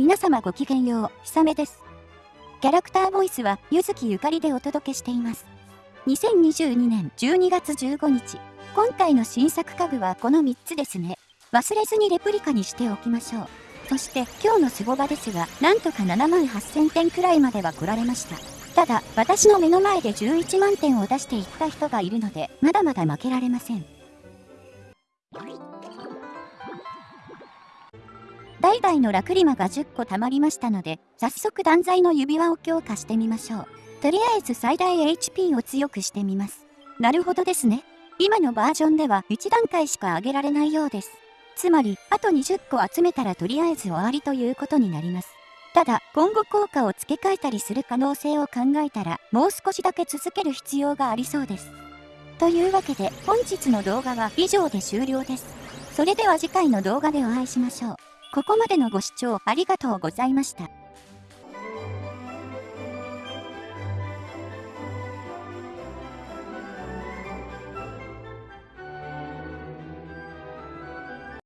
皆様ごきげんよう、ひさめです。キャラクターボイスは、ゆずきゆかりでお届けしています。2022年12月15日、今回の新作家具はこの3つですね。忘れずにレプリカにしておきましょう。そして今日のスゴ場ですが、なんとか7万8000点くらいまでは来られました。ただ、私の目の前で11万点を出していった人がいるので、まだまだ負けられません。代々のラクリマが10個貯まりましたので、早速断罪の指輪を強化してみましょう。とりあえず最大 HP を強くしてみます。なるほどですね。今のバージョンでは1段階しか上げられないようです。つまり、あと20個集めたらとりあえず終わりということになります。ただ、今後効果を付け替えたりする可能性を考えたら、もう少しだけ続ける必要がありそうです。というわけで、本日の動画は以上で終了です。それでは次回の動画でお会いしましょう。ここまでのご視聴ありがとうございました。